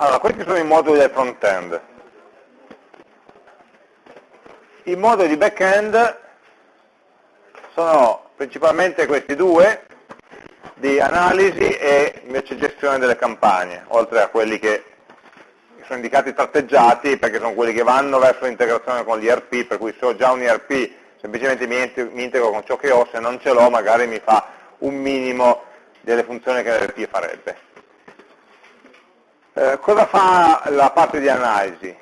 Allora, questi sono i moduli del front-end. I moduli di back-end sono principalmente questi due, di analisi e invece gestione delle campagne, oltre a quelli che sono indicati tratteggiati perché sono quelli che vanno verso l'integrazione con l'IRP, per cui se ho già un IRP semplicemente mi integro con ciò che ho, se non ce l'ho magari mi fa un minimo delle funzioni che l'IRP farebbe. Eh, cosa fa la parte di analisi?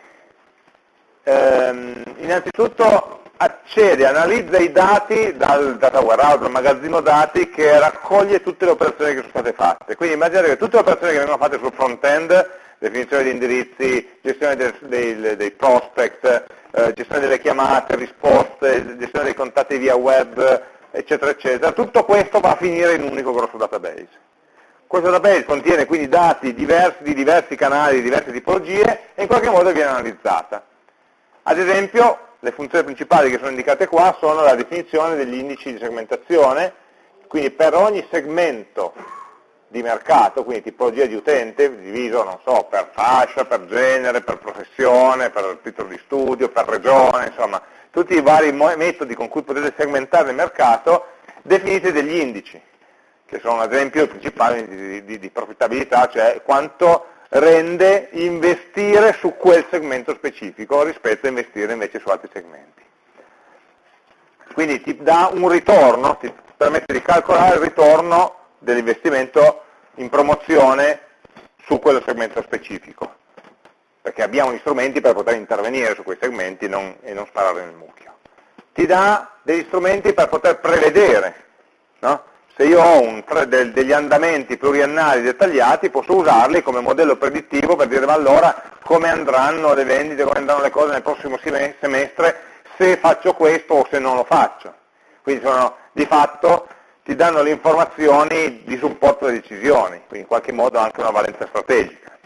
Eh, innanzitutto accede, analizza i dati dal data warehouse, dal magazzino dati che raccoglie tutte le operazioni che sono state fatte. Quindi immaginate che tutte le operazioni che vengono fatte sul front-end, definizione di indirizzi, gestione dei, dei, dei prospect, eh, gestione delle chiamate, risposte, gestione dei contatti via web, eccetera, eccetera, tutto questo va a finire in un unico grosso database. Questo database contiene quindi dati diversi, di diversi canali, di diverse tipologie e in qualche modo viene analizzata. Ad esempio, le funzioni principali che sono indicate qua sono la definizione degli indici di segmentazione, quindi per ogni segmento di mercato, quindi tipologia di utente, diviso, non so, per fascia, per genere, per professione, per titolo di studio, per regione, insomma, tutti i vari metodi con cui potete segmentare il mercato, definite degli indici, che sono ad esempio principali di, di, di profittabilità, cioè quanto rende investire su quel segmento specifico rispetto a investire invece su altri segmenti. Quindi ti dà un ritorno, ti permette di calcolare il ritorno dell'investimento in promozione su quello segmento specifico, perché abbiamo gli strumenti per poter intervenire su quei segmenti non, e non sparare nel mucchio. Ti dà degli strumenti per poter prevedere, no? Se io ho del, degli andamenti pluriannali dettagliati posso usarli come modello predittivo per dire ma allora come andranno le vendite, come andranno le cose nel prossimo semestre se faccio questo o se non lo faccio. Quindi sono di fatto ti danno le informazioni di supporto alle decisioni, quindi in qualche modo anche una valenza strategica.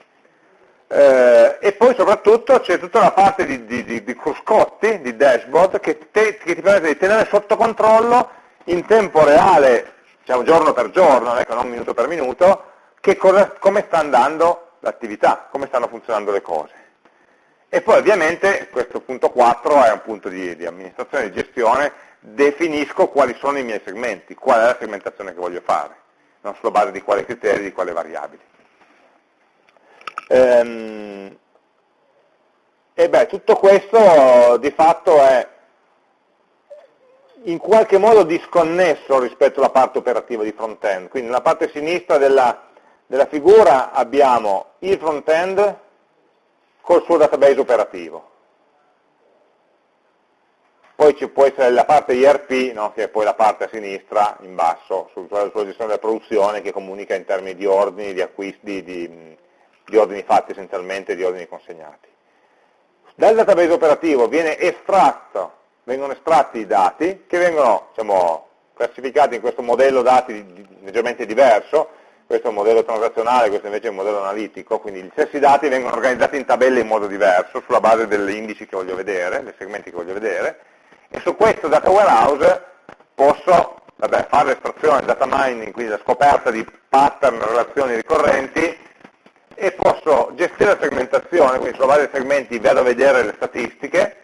Eh, e poi soprattutto c'è tutta la parte di, di, di, di cruscotti, di dashboard, che, te, che ti permette di tenere sotto controllo in tempo reale diciamo giorno per giorno, ecco, non minuto per minuto, cosa, come sta andando l'attività, come stanno funzionando le cose. E poi ovviamente questo punto 4 è un punto di, di amministrazione di gestione, definisco quali sono i miei segmenti, qual è la segmentazione che voglio fare, non sulla base di quali criteri, di quali variabili. Ehm, e beh, tutto questo di fatto è in qualche modo disconnesso rispetto alla parte operativa di front-end. Quindi nella parte sinistra della, della figura abbiamo il front-end col suo database operativo. Poi ci può essere la parte IRP, no, che è poi la parte a sinistra, in basso, sulla, sulla gestione della produzione, che comunica in termini di ordini, di acquisti, di, di ordini fatti essenzialmente, di ordini consegnati. Dal database operativo viene estratto vengono estratti i dati che vengono diciamo, classificati in questo modello dati leggermente diverso, questo è un modello transazionale, questo invece è un modello analitico, quindi gli stessi dati vengono organizzati in tabelle in modo diverso, sulla base degli indici che voglio vedere, dei segmenti che voglio vedere, e su questo data warehouse posso vabbè, fare l'estrazione, data mining, quindi la scoperta di pattern, relazioni ricorrenti, e posso gestire la segmentazione, quindi sulla base dei segmenti vado a vedere le statistiche,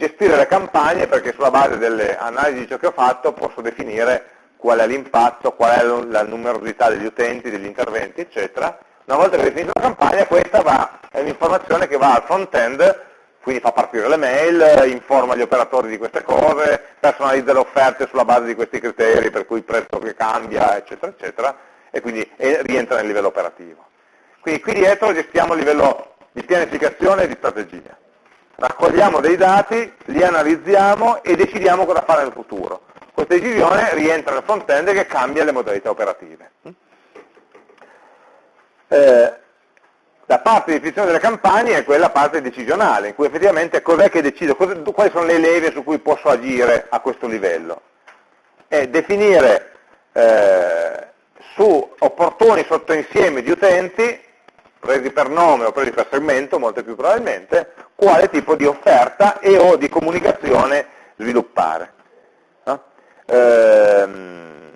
gestire le campagne perché sulla base delle analisi di ciò che ho fatto posso definire qual è l'impatto, qual è la numerosità degli utenti, degli interventi, eccetera. Una volta che ho definito la campagna, questa va, è un'informazione che va al front-end, quindi fa partire le mail, informa gli operatori di queste cose, personalizza le offerte sulla base di questi criteri, per cui il prezzo che cambia, eccetera, eccetera, e quindi rientra nel livello operativo. Quindi qui dietro gestiamo il livello di pianificazione e di strategia raccogliamo dei dati, li analizziamo e decidiamo cosa fare nel futuro. Questa decisione rientra nel front-end che cambia le modalità operative. Eh, la parte di definizione delle campagne è quella parte decisionale, in cui effettivamente cos'è che decido, quali sono le leve su cui posso agire a questo livello. È definire eh, su opportuni sottoinsiemi di utenti presi per nome o presi per segmento, molto più probabilmente, quale tipo di offerta e o di comunicazione sviluppare. No? Ehm,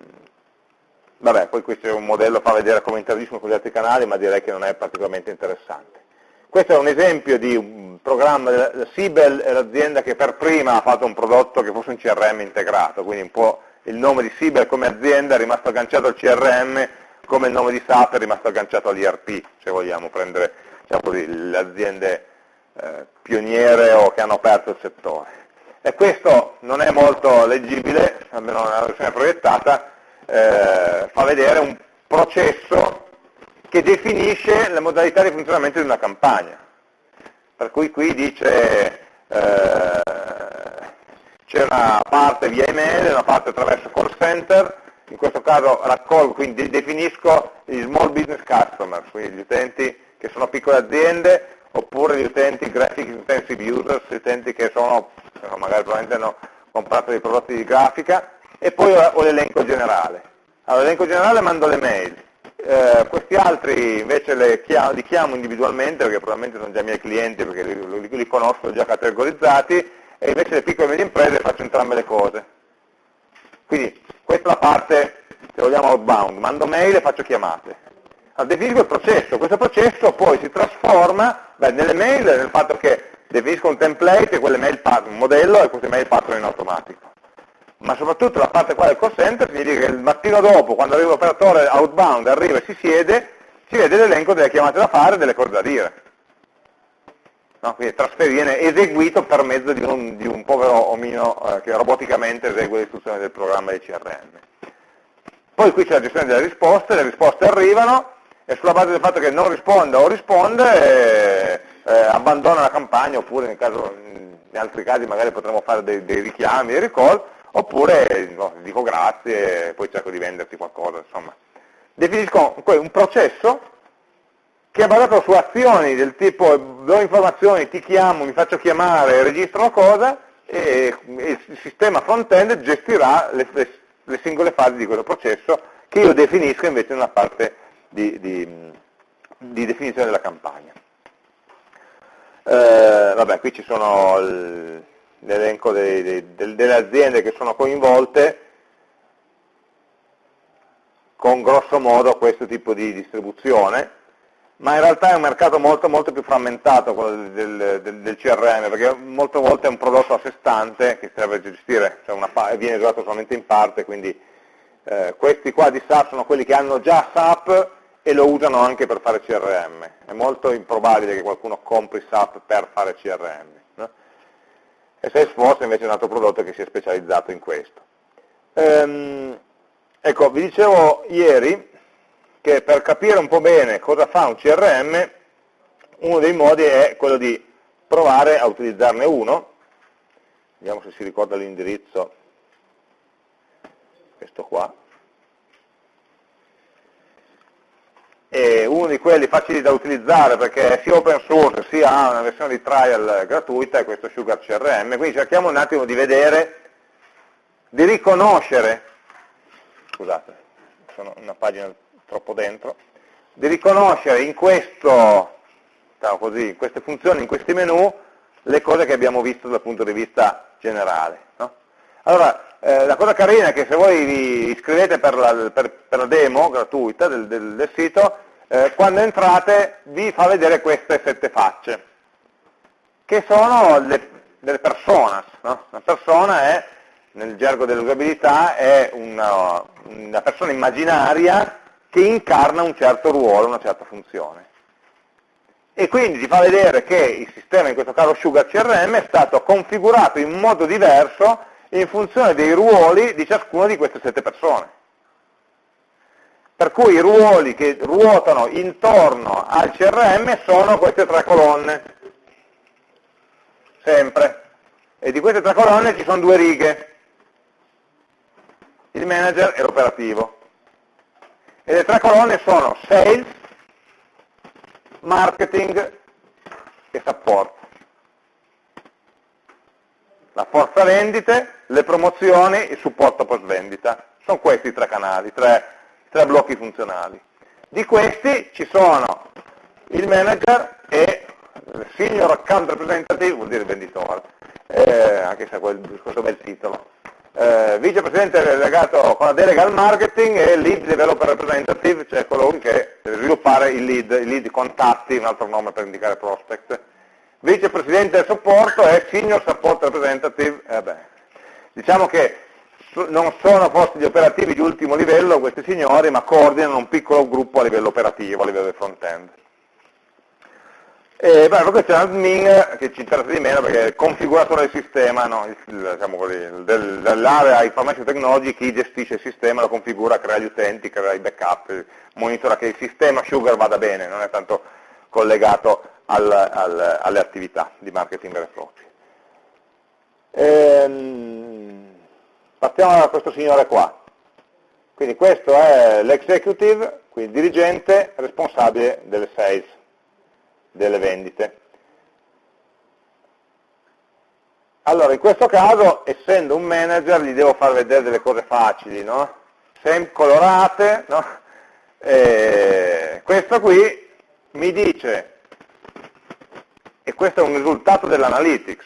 vabbè, poi questo è un modello, fa vedere come interagiscono con gli altri canali, ma direi che non è particolarmente interessante. questo è un esempio di un programma, Sibel è l'azienda che per prima ha fatto un prodotto che fosse un CRM integrato, quindi un po' il nome di Sibel come azienda è rimasto agganciato al CRM, come il nome di SAP è rimasto agganciato all'IRP, se vogliamo prendere diciamo le aziende eh, pioniere o che hanno aperto il settore. E questo non è molto leggibile, almeno nella versione proiettata, eh, fa vedere un processo che definisce la modalità di funzionamento di una campagna. Per cui qui dice eh, c'è una parte via email, una parte attraverso call center, in questo caso raccolgo, quindi definisco gli small business customers, quindi gli utenti che sono piccole aziende, oppure gli utenti graphic intensive users, gli utenti che sono, magari probabilmente hanno comprato dei prodotti di grafica, e poi ho l'elenco generale. Allora, l'elenco generale mando le mail, eh, questi altri invece chiamo, li chiamo individualmente, perché probabilmente sono già miei clienti, perché li, li, li conosco già categorizzati, e invece le piccole e medie imprese faccio entrambe le cose. Quindi questa è la parte, se vogliamo, outbound, mando mail e faccio chiamate. Definisco il processo, questo processo poi si trasforma beh, nelle mail nel fatto che definisco un template e quelle mail un modello e queste mail partono in automatico. Ma soprattutto la parte qua del call center significa che il mattino dopo, quando arriva l'operatore outbound, arriva e si siede, si vede l'elenco delle chiamate da fare e delle cose da dire. No? Quindi viene eseguito per mezzo di un, di un povero omino eh, che roboticamente esegue le istruzioni del programma di CRM. Poi qui c'è la gestione delle risposte, le risposte arrivano e sulla base del fatto che non risponde o risponde eh, eh, abbandona la campagna oppure caso, in altri casi magari potremo fare dei, dei richiami, dei recall, oppure no, dico grazie e poi cerco di venderti qualcosa, insomma. Definisco un processo che è basato su azioni del tipo do informazioni, ti chiamo, mi faccio chiamare, registro cosa e il sistema front-end gestirà le, le, le, singole fasi di questo processo che io definisco invece in una parte di, di, di definizione della campagna. Eh, vabbè, qui ci sono l'elenco delle aziende che sono coinvolte con grosso modo questo tipo di distribuzione ma in realtà è un mercato molto, molto più frammentato quello del, del, del, CRM, perché molte volte è un prodotto a sé stante che serve a gestire, cioè una, viene usato solamente in parte, quindi eh, questi qua di SAP sono quelli che hanno già SAP e lo usano anche per fare CRM. È molto improbabile che qualcuno compri SAP per fare CRM. No? E Salesforce invece è un altro prodotto che si è specializzato in questo. Ehm, ecco, vi dicevo ieri che per capire un po' bene cosa fa un CRM, uno dei modi è quello di provare a utilizzarne uno, vediamo se si ricorda l'indirizzo, questo qua, e uno di quelli facili da utilizzare perché è sia open source sia una versione di trial gratuita è questo Sugar CRM, quindi cerchiamo un attimo di vedere, di riconoscere, scusate, sono una pagina troppo dentro, di riconoscere in, questo, diciamo così, in queste funzioni, in questi menu, le cose che abbiamo visto dal punto di vista generale. No? Allora, eh, la cosa carina è che se voi vi iscrivete per la, per, per la demo gratuita del, del, del sito, eh, quando entrate vi fa vedere queste sette facce, che sono le, delle personas. No? Una persona è, nel gergo dell'usabilità, è una, una persona immaginaria che incarna un certo ruolo, una certa funzione. E quindi ti fa vedere che il sistema, in questo caso Sugar CRM, è stato configurato in modo diverso in funzione dei ruoli di ciascuna di queste sette persone. Per cui i ruoli che ruotano intorno al CRM sono queste tre colonne, sempre. E di queste tre colonne ci sono due righe, il manager e l'operativo e le tre colonne sono sales, marketing e support. La forza vendite, le promozioni il supporto post vendita. Sono questi i tre canali, i tre, tre blocchi funzionali. Di questi ci sono il manager e il senior account representative, vuol dire venditore, eh, anche se questo bel titolo. Eh, vicepresidente delegato con la delega al marketing e lead developer representative, cioè colui che deve sviluppare il lead, il lead contatti, un altro nome per indicare prospect. Vicepresidente del supporto è senior support representative, eh beh, diciamo che non sono posti di operativi di ultimo livello questi signori, ma coordinano un piccolo gruppo a livello operativo, a livello del front-end. E beh, questo è un admin che ci interessa di meno perché è il configuratore del sistema, no? diciamo del, dell'area information technology, chi gestisce il sistema, lo configura, crea gli utenti, crea i backup, monitora che il sistema Sugar vada bene, non è tanto collegato al, al, alle attività di marketing vero e proprio. Ehm, partiamo da questo signore qua. Quindi questo è l'executive, quindi dirigente responsabile delle sales delle vendite. Allora, in questo caso, essendo un manager, gli devo far vedere delle cose facili, no? Sem colorate, no? E questo qui mi dice, e questo è un risultato dell'analytics,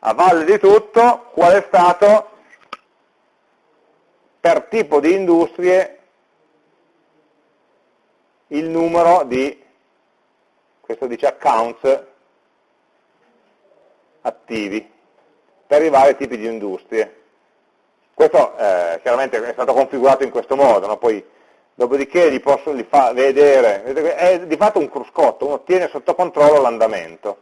a valle di tutto qual è stato per tipo di industrie il numero di questo dice accounts attivi per i vari tipi di industrie. Questo eh, chiaramente è stato configurato in questo modo, no? poi dopodiché gli posso gli fa vedere, è di fatto un cruscotto, uno tiene sotto controllo l'andamento.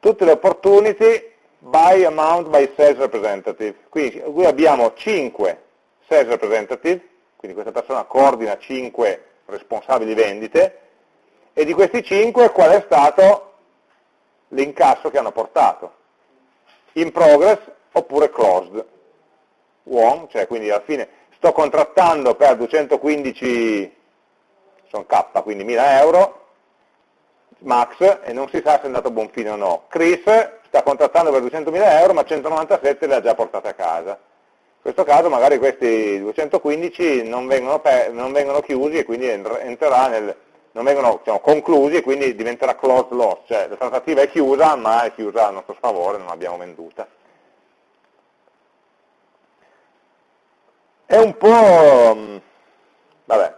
Tutte le opportunity by amount by sales representative. Quindi qui abbiamo 5 sales representative, quindi questa persona coordina 5 responsabili vendite, e di questi 5 qual è stato l'incasso che hanno portato? In progress oppure closed? Won, cioè quindi alla fine sto contrattando per 215, sono K, quindi 1000 euro, max, e non si sa se è andato a buon fine o no. Chris sta contrattando per 200.000 euro, ma 197 le ha già portate a casa. In questo caso magari questi 215 non vengono, non vengono chiusi e quindi entrerà nel, non vengono diciamo, conclusi e quindi diventerà closed loss, cioè la trattativa è chiusa ma è chiusa a nostro sfavore, non l'abbiamo venduta. È un po', mm, vabbè,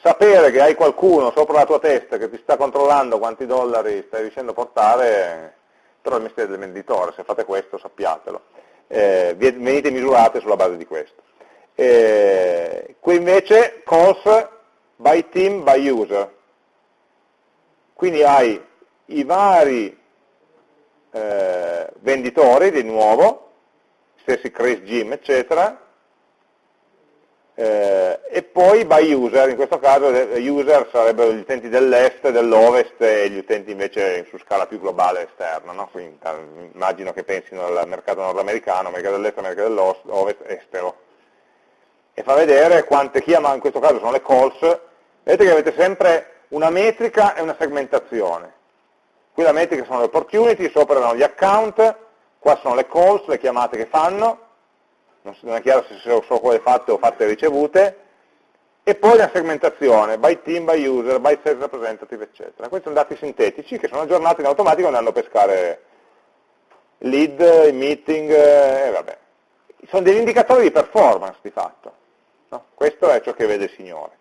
sapere che hai qualcuno sopra la tua testa che ti sta controllando quanti dollari stai riuscendo a portare, però il mestiere del venditore, se fate questo sappiatelo, eh, venite misurate sulla base di questo. Eh, qui invece calls by team by user, quindi hai i vari eh, venditori di nuovo, stessi Chris, Jim, eccetera, eh, e poi by user, in questo caso user sarebbero gli utenti dell'est, dell'ovest e gli utenti invece su scala più globale esterna, no? quindi immagino che pensino al mercato nordamericano, mercato dell'est, mercato dell'ovest, estero. E fa vedere quante chiama, in questo caso sono le calls, vedete che avete sempre una metrica e una segmentazione. Qui la metrica sono le opportunity, sopra erano gli account, qua sono le calls, le chiamate che fanno, non è chiaro se sono quelle fatte o fatte ricevute, e poi la segmentazione, by team, by user, by sales representative, eccetera. Questi sono dati sintetici che sono aggiornati in automatico andando a pescare lead, meeting, e vabbè. Sono degli indicatori di performance di fatto. No? Questo è ciò che vede il Signore.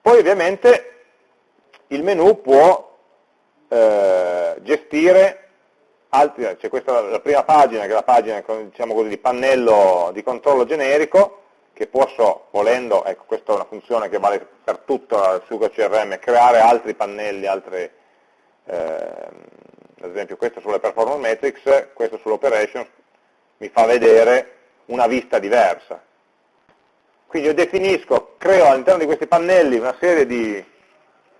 Poi ovviamente il menu può eh, gestire altri, c'è questa la prima pagina che è la pagina diciamo così, di pannello di controllo generico che posso, volendo, ecco questa è una funzione che vale per tutto il suo CRM, creare altri pannelli, altre, eh, ad esempio questo sulle performance metrics, questo sull'operations, mi fa vedere una vista diversa. Quindi io definisco, creo all'interno di questi pannelli una serie di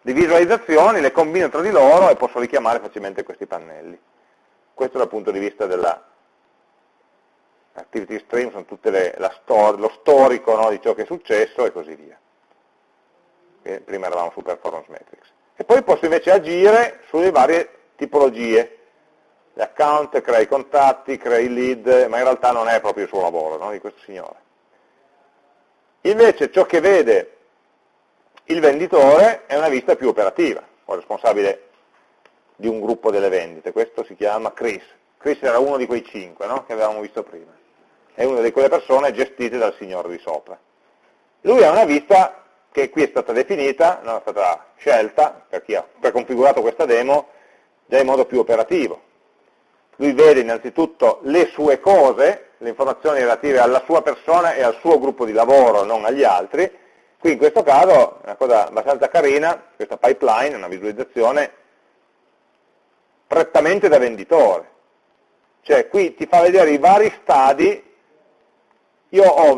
di visualizzazioni, le combino tra di loro e posso richiamare facilmente questi pannelli. Questo dal punto di vista della activity stream, sono la stor lo storico no, di ciò che è successo e così via. Prima eravamo su performance metrics. E poi posso invece agire sulle varie tipologie. Gli account, crea i contatti, crea i lead, ma in realtà non è proprio il suo lavoro no, di questo signore. Invece ciò che vede il venditore è una vista più operativa, o responsabile di un gruppo delle vendite, questo si chiama Chris. Chris era uno di quei cinque no? che avevamo visto prima, è una di quelle persone gestite dal signore di sopra. Lui ha una vista che qui è stata definita, no? è stata scelta per chi ha preconfigurato questa demo, già in modo più operativo. Lui vede innanzitutto le sue cose, le informazioni relative alla sua persona e al suo gruppo di lavoro, non agli altri. Qui in questo caso è una cosa abbastanza carina, questa pipeline, una visualizzazione prettamente da venditore. Cioè qui ti fa vedere i vari stadi, io ho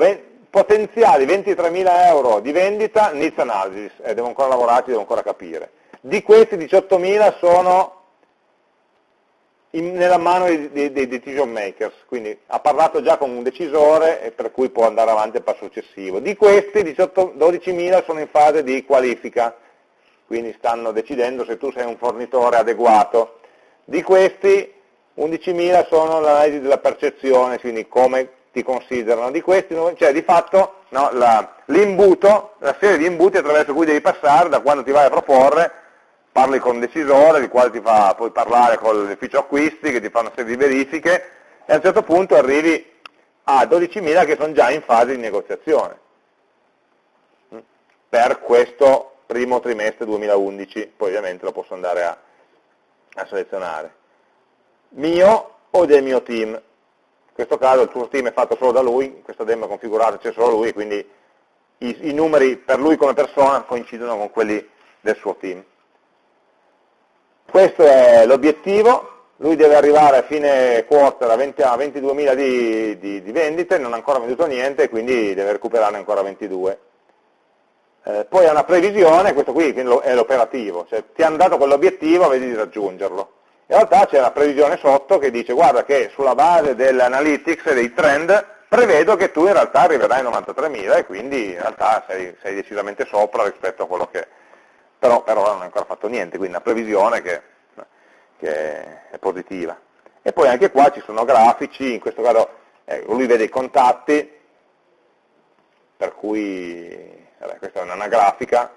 potenziali 23.000 euro di vendita, needs analysis, e devo ancora lavorarci, devo ancora capire. Di questi 18.000 sono in, nella mano dei, dei, dei, decision makers, quindi ha parlato già con un decisore e per cui può andare avanti al passo successivo. Di questi 12.000 sono in fase di qualifica, quindi stanno decidendo se tu sei un fornitore adeguato. Di questi 11.000 sono l'analisi della percezione, quindi come ti considerano. Di questi, cioè di fatto no, l'imbuto, la, la serie di imbuti attraverso cui devi passare da quando ti vai a proporre parli con un decisore, il quale ti fa poi parlare con l'ufficio acquisti, che ti fa una serie di verifiche, e a un certo punto arrivi a 12.000 che sono già in fase di negoziazione mm. per questo primo trimestre 2011, poi ovviamente lo posso andare a, a selezionare. Mio o del mio team? In questo caso il tuo team è fatto solo da lui, questa demo è configurata, c'è solo lui, quindi i, i numeri per lui come persona coincidono con quelli del suo team. Questo è l'obiettivo, lui deve arrivare a fine quarter a, 20, a 22.000 di, di, di, vendite, non ha ancora venduto niente, quindi deve recuperarne ancora 22. Eh, poi ha una previsione, questo qui è l'operativo, cioè ti hanno dato quell'obiettivo, vedi di raggiungerlo. In realtà c'è una previsione sotto che dice guarda che sulla base dell'analytics e dei trend prevedo che tu in realtà arriverai a 93.000 e quindi in realtà sei, sei decisamente sopra rispetto a quello che, però per ora non ha ancora fatto niente, quindi una previsione che, che è positiva. E poi anche qua ci sono grafici, in questo caso eh, lui vede i contatti, per cui vabbè, questa è una grafica,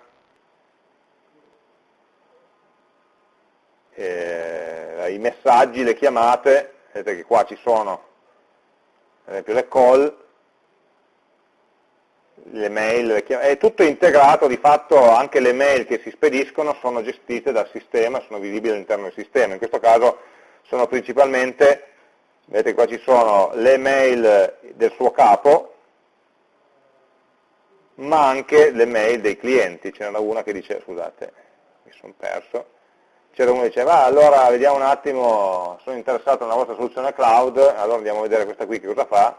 eh, i messaggi, le chiamate, vedete che qua ci sono ad esempio le call, le mail, è tutto integrato, di fatto anche le mail che si spediscono sono gestite dal sistema, sono visibili all'interno del sistema, in questo caso sono principalmente, vedete qua ci sono le mail del suo capo, ma anche le mail dei clienti, c'era una che dice, scusate, mi sono perso, c'era uno che diceva, ah, allora vediamo un attimo, sono interessato alla vostra soluzione cloud, allora andiamo a vedere questa qui che cosa fa,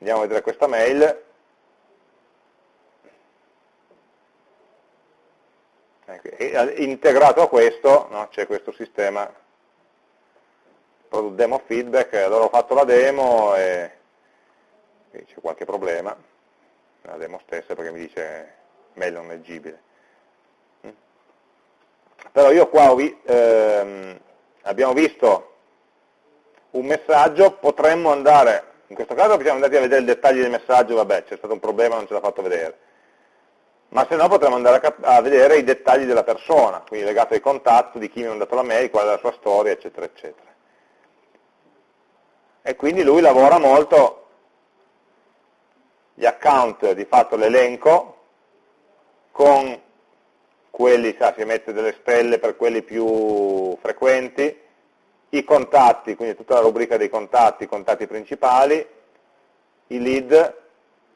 andiamo a vedere questa mail, e integrato a questo no, c'è questo sistema product demo feedback, allora ho fatto la demo e c'è qualche problema, la demo stessa perché mi dice mail non leggibile. Mm. Però io qua vi, ehm, abbiamo visto un messaggio, potremmo andare in questo caso siamo andati a vedere i dettagli del messaggio, vabbè, c'è stato un problema, non ce l'ha fatto vedere. Ma se no potremmo andare a, a, vedere i dettagli della persona, quindi legato ai contatti, di chi mi ha mandato la mail, qual è la sua storia, eccetera, eccetera. E quindi lui lavora molto gli account, di fatto l'elenco, con quelli, sa, si mette delle stelle per quelli più frequenti, i contatti, quindi tutta la rubrica dei contatti, i contatti principali, i lead,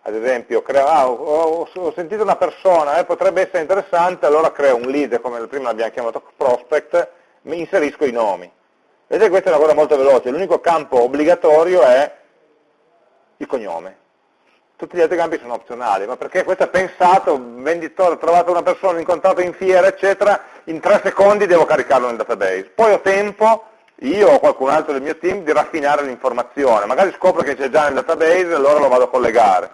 ad esempio, creo, ah, ho, ho, sentito una persona, eh, potrebbe essere interessante, allora creo un lead, come prima l'abbiamo chiamato prospect, mi inserisco i nomi. Vedete, questa è una cosa molto veloce, l'unico campo obbligatorio è il cognome. Tutti gli altri campi sono opzionali, ma perché questo è pensato, venditore, ho trovato una persona, incontrato in fiera, eccetera, in tre secondi devo caricarlo nel database. Poi ho tempo io o qualcun altro del mio team di raffinare l'informazione, magari scopro che c'è già nel database e allora lo vado a collegare.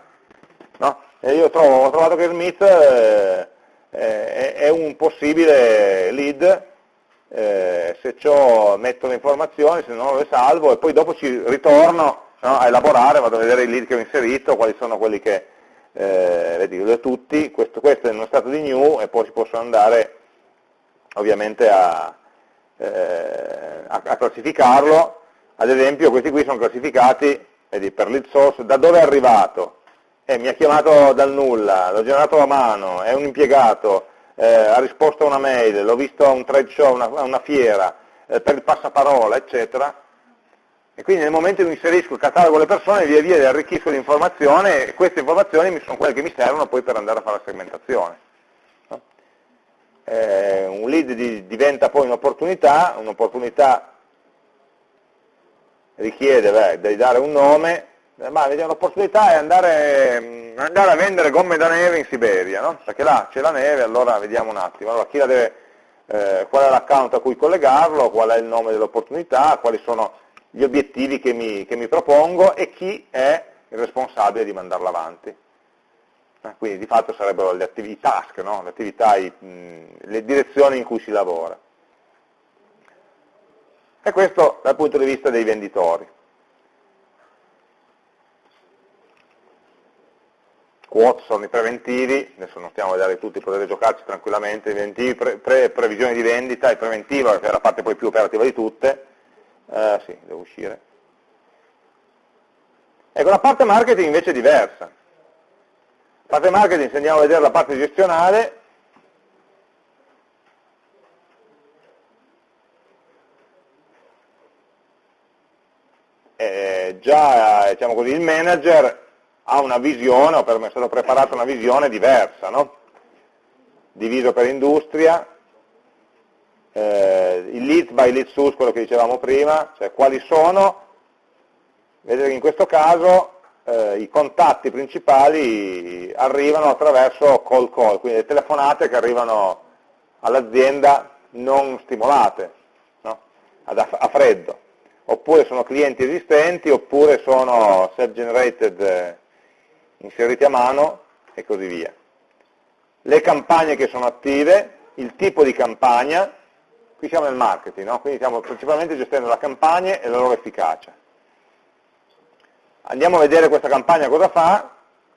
No? E io trovo, ho trovato che Smith eh, eh, è un possibile lead, eh, se ciò metto le informazioni, se non le salvo e poi dopo ci ritorno no, a elaborare, vado a vedere i lead che ho inserito, quali sono quelli che, eh, vedi, li ho tutti, questo, questo è uno stato di new e poi si possono andare ovviamente a, eh, a, a, classificarlo, ad esempio questi qui sono classificati vedi, per lead source, da dove è arrivato, eh, mi ha chiamato dal nulla, l'ho generato a mano, è un impiegato, eh, ha risposto a una mail, l'ho visto a un trade show, a una, fiera, eh, per il passaparola, eccetera, e quindi nel momento in cui inserisco il catalogo delle persone, via via arricchisco l'informazione e queste informazioni sono quelle che mi servono poi per andare a fare la segmentazione. Eh, un lead di, diventa poi un'opportunità, un'opportunità richiede beh, di dare un nome, ma l'opportunità è andare, mm, andare, a vendere gomme da neve in Siberia, no? perché là c'è la neve, allora vediamo un attimo, allora, deve, eh, qual è l'account a cui collegarlo, qual è il nome dell'opportunità, quali sono gli obiettivi che mi, che mi, propongo e chi è il responsabile di mandarla avanti. Eh, quindi di fatto sarebbero le attività, task, no? le, attività, i, mh, le direzioni in cui si lavora. E questo dal punto di vista dei venditori. Quote sono i preventivi, adesso non stiamo a vedere tutti, potete giocarci tranquillamente, i pre, pre, previsione di vendita, il preventivo, che è la parte poi più operativa di tutte, eh, sì, devo uscire. Ecco, la parte marketing invece è diversa. Parte marketing, se andiamo a vedere la parte gestionale, eh, già diciamo così, il manager ha una visione, o per me è stata preparata una visione diversa, no? diviso per industria, eh, il lead by lead source, quello che dicevamo prima, cioè quali sono, vedete che in questo caso eh, i contatti principali arrivano attraverso call call, quindi le telefonate che arrivano all'azienda non stimolate, no? a freddo, oppure sono clienti esistenti, oppure sono self-generated eh, inseriti a mano e così via. Le campagne che sono attive, il tipo di campagna, Qui siamo nel marketing, no? quindi stiamo principalmente gestendo la campagna e la loro efficacia. Andiamo a vedere questa campagna cosa fa,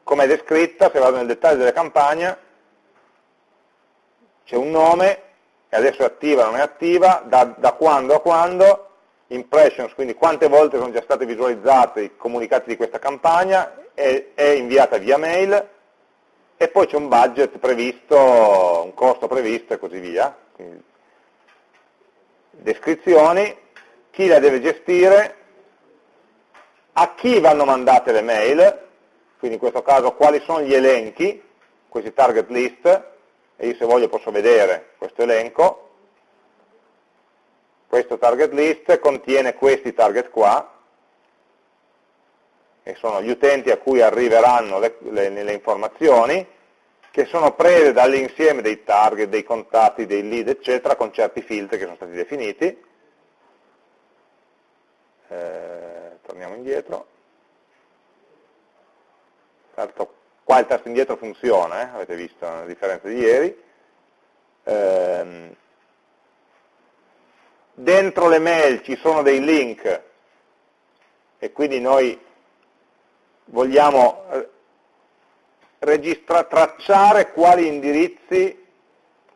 come è descritta, se vado nel dettaglio della campagna, c'è un nome, e adesso è attiva o non è attiva, da, da quando a quando, impressions, quindi quante volte sono già state visualizzate i comunicati di questa campagna, è, è inviata via mail, e poi c'è un budget previsto, un costo previsto e così via. Quindi descrizioni, chi la deve gestire, a chi vanno mandate le mail, quindi in questo caso quali sono gli elenchi, questi target list, e io se voglio posso vedere questo elenco, questo target list contiene questi target qua, che sono gli utenti a cui arriveranno le, le, le informazioni, che sono prese dall'insieme dei target, dei contatti, dei lead, eccetera, con certi filtri che sono stati definiti. Eh, torniamo indietro. Certo, qua il tasto indietro funziona, eh? avete visto la differenza di ieri. Eh, dentro le mail ci sono dei link e quindi noi vogliamo eh, tracciare quali indirizzi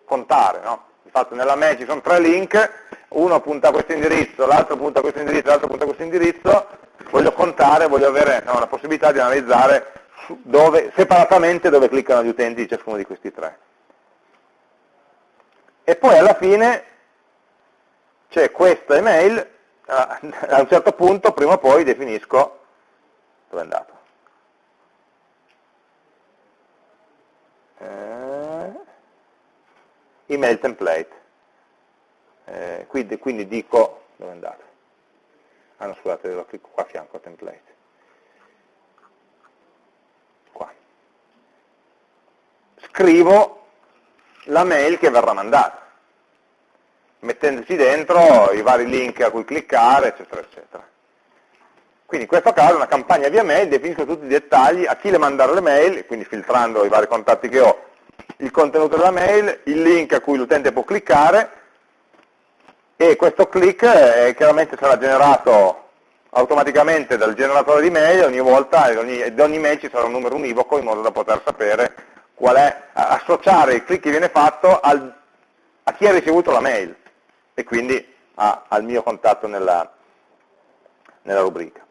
contare. No? Infatti nella mail ci sono tre link, uno punta a questo indirizzo, l'altro punta a questo indirizzo, l'altro punta a questo indirizzo, voglio contare, voglio avere no, la possibilità di analizzare dove, separatamente dove cliccano gli utenti di ciascuno di questi tre. E poi alla fine c'è questa email, a un certo punto, prima o poi, definisco dove è andato. eh, email template. Eh, quindi, quindi, dico, dove è andato? Ah no, scusate, lo clicco qua a fianco template. Qua. Scrivo la mail che verrà mandata, mettendoci dentro i vari link a cui cliccare, eccetera, eccetera. Quindi in questo caso una campagna via mail definisco tutti i dettagli, a chi le mandare le mail, quindi filtrando i vari contatti che ho, il contenuto della mail, il link a cui l'utente può cliccare e questo click eh, chiaramente sarà generato automaticamente dal generatore di mail ogni volta, ad ogni, ad ogni mail ci sarà un numero univoco in modo da poter sapere qual è, associare il click che viene fatto al, a chi ha ricevuto la mail e quindi a, al mio contatto nella, nella rubrica.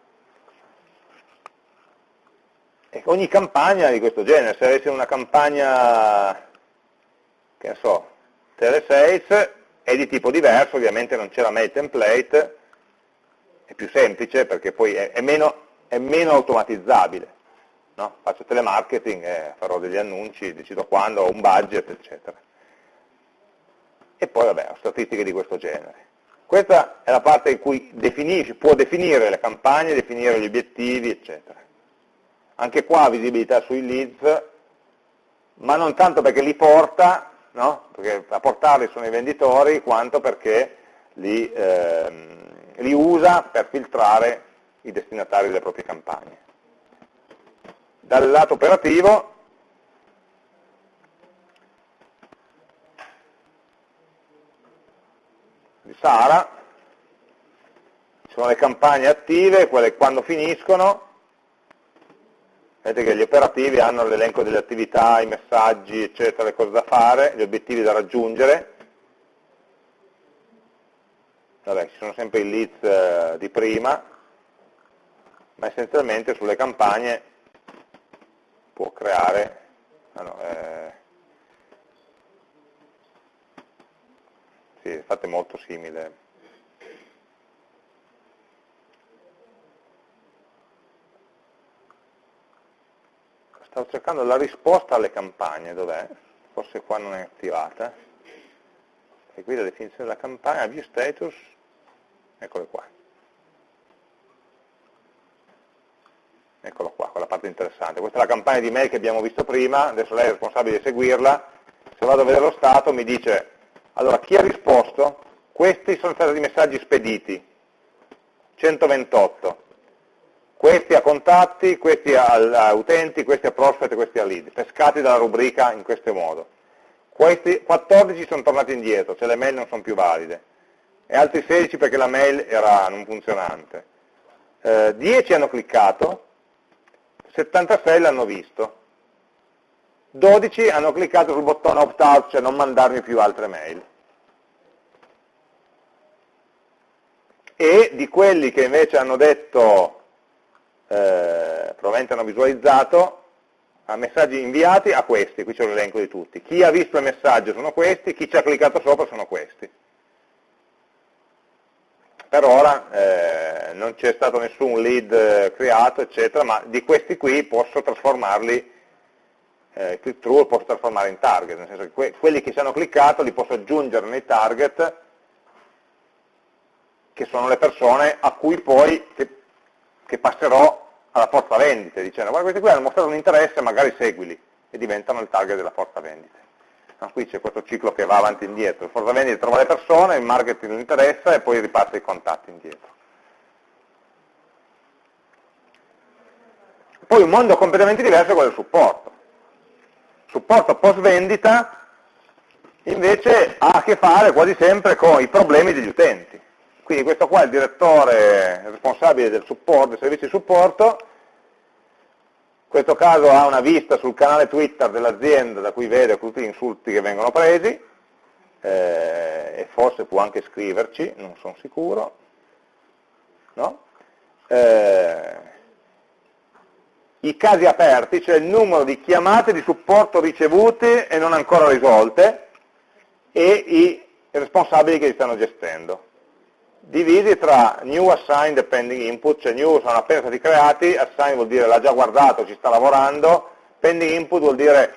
E ogni campagna di questo genere, se avessi una campagna, che ne so, telesales, è di tipo diverso, ovviamente non c'è la mail template, è più semplice perché poi è, è, meno, è meno, automatizzabile. No? Faccio telemarketing, eh, farò degli annunci, decido quando, ho un budget, eccetera. E poi vabbè, ho statistiche di questo genere. Questa è la parte in cui definisci, può definire le campagne, definire gli obiettivi, eccetera. Anche qua visibilità sui leads, ma non tanto perché li porta, no? perché a portarli sono i venditori, quanto perché li, ehm, li usa per filtrare i destinatari delle proprie campagne. Dal lato operativo di Sara, ci sono le campagne attive, quelle quando finiscono, vedete che gli operativi hanno l'elenco delle attività, i messaggi, eccetera, le cose da fare, gli obiettivi da raggiungere, vabbè, ci sono sempre i leads eh, di prima, ma essenzialmente sulle campagne può creare, ah no, eh, sì, è molto simile. Stavo cercando la risposta alle campagne, dov'è? Forse qua non è attivata. E qui la definizione della campagna, view status, eccole qua. Eccolo qua, quella parte interessante. Questa è la campagna di mail che abbiamo visto prima, adesso lei è responsabile di seguirla. Se vado a vedere lo stato mi dice allora, chi ha risposto? Questi sono stati i messaggi spediti, 128. Questi a contatti, questi a, utenti, questi a prospect, questi a lead, pescati dalla rubrica in questo modo. Questi 14 sono tornati indietro, cioè le mail non sono più valide, e altri 16 perché la mail era non funzionante. Eh, 10 hanno cliccato, 76 l'hanno visto. 12 hanno cliccato sul bottone opt-out, cioè non mandarmi più altre mail. E di quelli che invece hanno detto, eh, probabilmente hanno visualizzato, a messaggi inviati a questi, qui c'è l'elenco di tutti. Chi ha visto il messaggio sono questi, chi ci ha cliccato sopra sono questi. Per ora eh, non c'è stato nessun lead eh, creato, eccetera, ma di questi qui posso trasformarli eh, click through posso trasformare in target, nel senso che que quelli che ci hanno cliccato li posso aggiungere nei target, che sono le persone a cui poi che, che passerò alla forza vendite, dicendo guarda questi qui hanno mostrato un interesse, magari seguili, e diventano il target della forza vendite. No, qui c'è questo ciclo che va avanti e indietro, il forza vendite trova le persone, il marketing interessa e poi ripassa i contatti indietro. Poi un mondo completamente diverso è quello del supporto supporto post vendita invece ha a che fare quasi sempre con i problemi degli utenti. Quindi questo qua è il direttore responsabile del supporto, dei servizi di supporto, in questo caso ha una vista sul canale Twitter dell'azienda da cui vede tutti gli insulti che vengono presi, eh, e forse può anche scriverci, non sono sicuro, no? eh, i casi aperti, cioè il numero di chiamate di supporto ricevute e non ancora risolte, e i responsabili che li stanno gestendo. Divisi tra new assigned e pending input, cioè new sono appena stati creati, assign vuol dire l'ha già guardato, ci sta lavorando, pending input vuol dire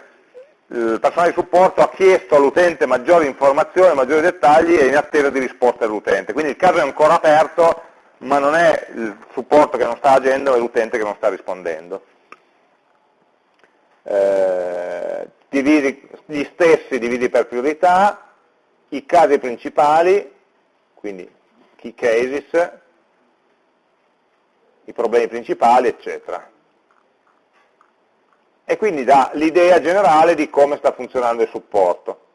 il personale di supporto ha chiesto all'utente maggiori informazioni, maggiori dettagli e in attesa di risposta dell'utente. Quindi il caso è ancora aperto, ma non è il supporto che non sta agendo, è l'utente che non sta rispondendo eh, dividi, gli stessi dividi per priorità, i casi principali, quindi key cases, i problemi principali, eccetera. E quindi dà l'idea generale di come sta funzionando il supporto.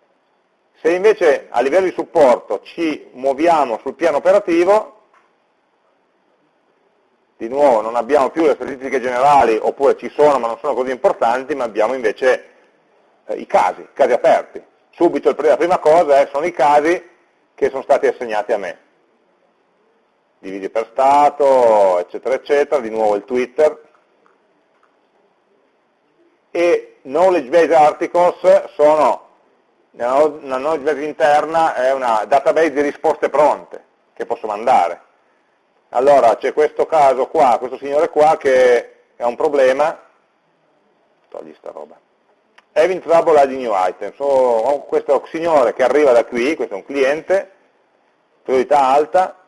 Se invece a livello di supporto ci muoviamo sul piano operativo, di nuovo non abbiamo più le statistiche generali, oppure ci sono ma non sono così importanti, ma abbiamo invece eh, i casi, i casi aperti. Subito la prima cosa eh, sono i casi che sono stati assegnati a me. Dividi per stato, eccetera, eccetera, di nuovo il Twitter, e knowledge base articles sono, una knowledge base interna è una database di risposte pronte che posso mandare. Allora c'è questo caso qua, questo signore qua che ha un problema, togli sta roba, having trouble adding new items, ho questo signore che arriva da qui, questo è un cliente, priorità alta,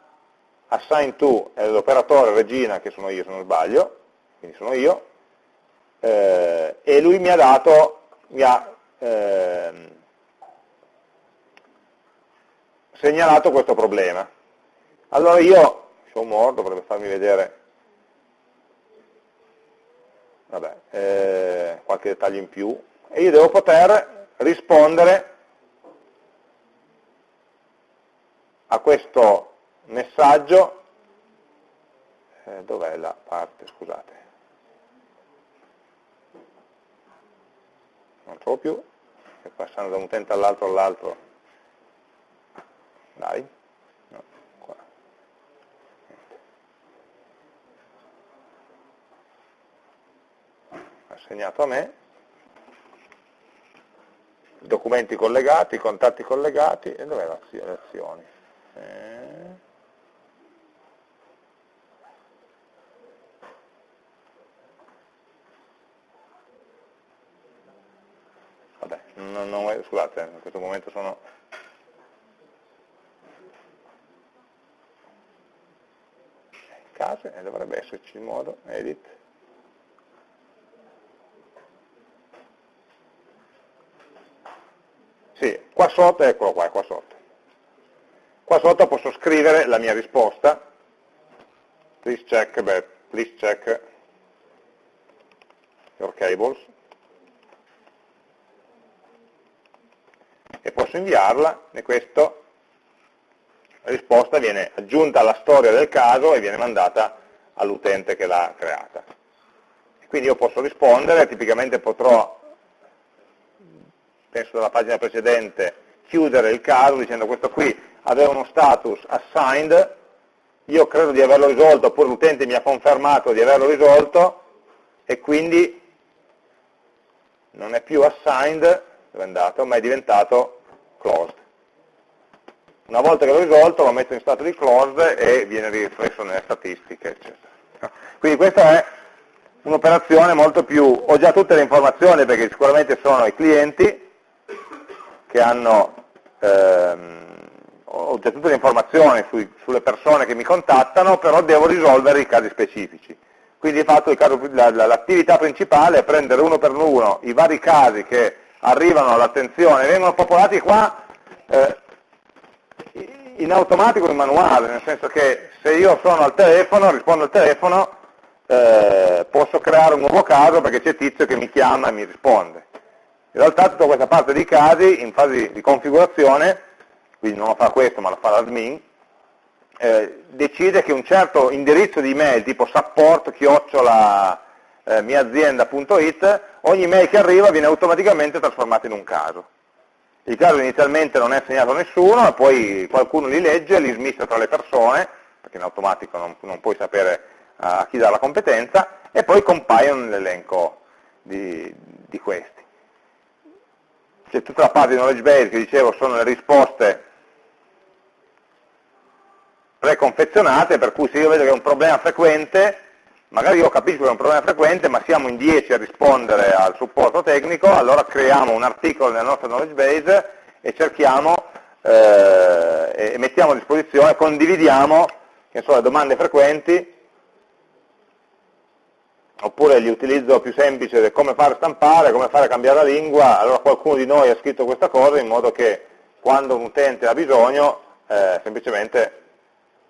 assign to è l'operatore regina che sono io se non sbaglio, quindi sono io, eh, e lui mi ha dato, mi ha eh, segnalato questo problema. Allora io, show more, dovrebbe farmi vedere vabbè, eh, qualche dettaglio in più, e io devo poter rispondere a questo messaggio, eh, dov'è la parte, scusate, non trovo più, passando da un utente all'altro all'altro, dai, no, qua. assegnato a me, documenti collegati, contatti collegati, e dov'è le azioni? Eh... Vabbè, non, non, scusate, in questo momento sono... case e dovrebbe esserci il modo, edit. Sì, qua sotto, eccolo qua, qua sotto. Qua sotto posso scrivere la mia risposta, please check, beh, please check your cables, e posso inviarla, e questo, la risposta viene aggiunta alla storia del caso e viene mandata all'utente che l'ha creata. quindi io posso rispondere, tipicamente potrò, penso dalla pagina precedente, chiudere il caso dicendo questo qui aveva uno status assigned, io credo di averlo risolto, oppure l'utente mi ha confermato di averlo risolto, e quindi non è più assigned, è andato, ma è diventato. Una volta che l'ho risolto lo metto in stato di closed e viene riflesso nelle statistiche, eccetera. Quindi questa è un'operazione molto più, ho già tutte le informazioni perché sicuramente sono i clienti che hanno ehm, ho già tutte le informazioni sui, sulle persone che mi contattano, però devo risolvere i casi specifici. Quindi di fatto l'attività principale è prendere uno per uno i vari casi che arrivano all'attenzione, vengono popolati qua eh, in automatico in manuale, nel senso che se io sono al telefono, rispondo al telefono, eh, posso creare un nuovo caso perché c'è tizio che mi chiama e mi risponde. In realtà tutta questa parte di casi, in fase di configurazione, quindi non lo fa questo ma lo fa l'admin, eh, decide che un certo indirizzo di email tipo support chiocciola eh, miaazienda.it, ogni mail che arriva viene automaticamente trasformato in un caso. Il caso inizialmente non è assegnato a nessuno, poi qualcuno li legge, li smista tra le persone, perché in automatico non, non puoi sapere a chi dà la competenza, e poi compaiono nell'elenco di, di questi. C'è tutta la parte di knowledge base che dicevo sono le risposte preconfezionate, per cui se io vedo che è un problema frequente, magari io capisco che è un problema frequente, ma siamo in 10 a rispondere al supporto tecnico, allora creiamo un articolo nella nostra knowledge base e cerchiamo eh, e mettiamo a disposizione, condividiamo so, le domande frequenti, oppure gli utilizzo più semplice del come fare stampare, come fare cambiare la lingua, allora qualcuno di noi ha scritto questa cosa in modo che quando un utente ha bisogno eh, semplicemente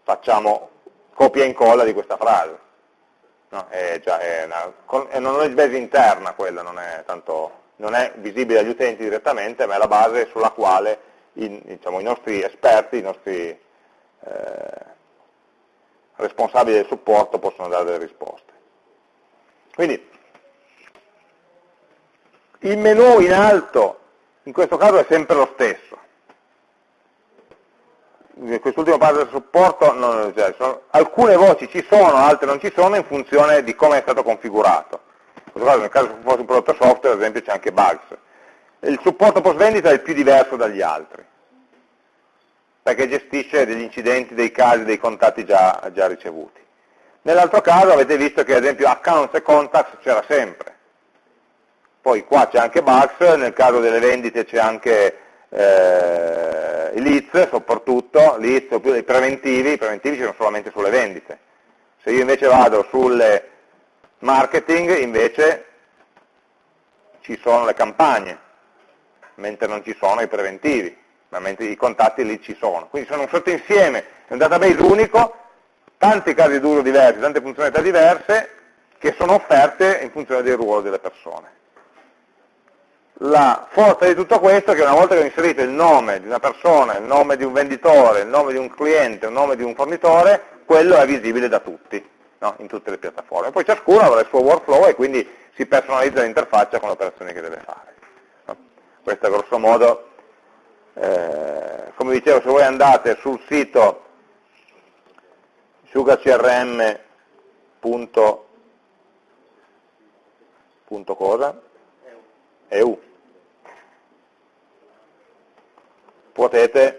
facciamo copia e incolla di questa frase. No, è, già, è, una, è una knowledge base interna quella, non è, tanto, non è, visibile agli utenti direttamente, ma è la base sulla quale i, diciamo, i nostri esperti, i nostri eh, responsabili del supporto possono dare delle risposte. Quindi il menu in alto in questo caso è sempre lo stesso, quest'ultimo parte del supporto, non, cioè, sono, alcune voci ci sono, altre non ci sono in funzione di come è stato configurato. Caso, nel caso se fosse un prodotto software, ad esempio, c'è anche bugs. Il supporto post vendita è il più diverso dagli altri, perché gestisce degli incidenti, dei casi, dei contatti già, già ricevuti. Nell'altro caso avete visto che ad esempio accounts e contacts c'era sempre. Poi qua c'è anche bugs, nel caso delle vendite c'è anche eh, i leads soprattutto, leads o più dei preventivi, i preventivi ci sono solamente sulle vendite. Se io invece vado sulle marketing, invece ci sono le campagne, mentre non ci sono i preventivi, ma mentre i contatti lì ci sono. Quindi sono un sottoinsieme, è un database unico, tanti casi d'uso diversi, tante funzionalità diverse, che sono offerte in funzione del ruolo delle persone la forza di tutto questo è che una volta che ho inserito il nome di una persona, il nome di un venditore, il nome di un cliente, il nome di un fornitore, quello è visibile da tutti, no? in tutte le piattaforme. Poi ciascuno avrà il suo workflow e quindi si personalizza l'interfaccia con le operazioni che deve fare. No? Questo è grosso modo, eh, come dicevo, se voi andate sul sito sugarcrm.cosa EU potete.com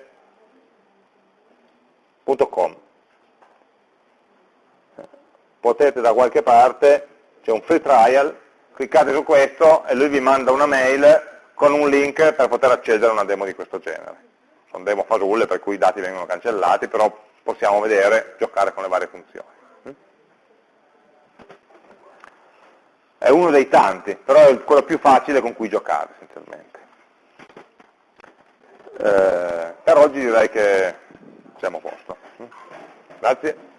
potete da qualche parte, c'è un free trial, cliccate su questo e lui vi manda una mail con un link per poter accedere a una demo di questo genere. Sono demo fasulle per cui i dati vengono cancellati, però possiamo vedere, giocare con le varie funzioni. È uno dei tanti, però è quello più facile con cui giocare essenzialmente. Eh, per oggi direi che siamo a posto. Grazie.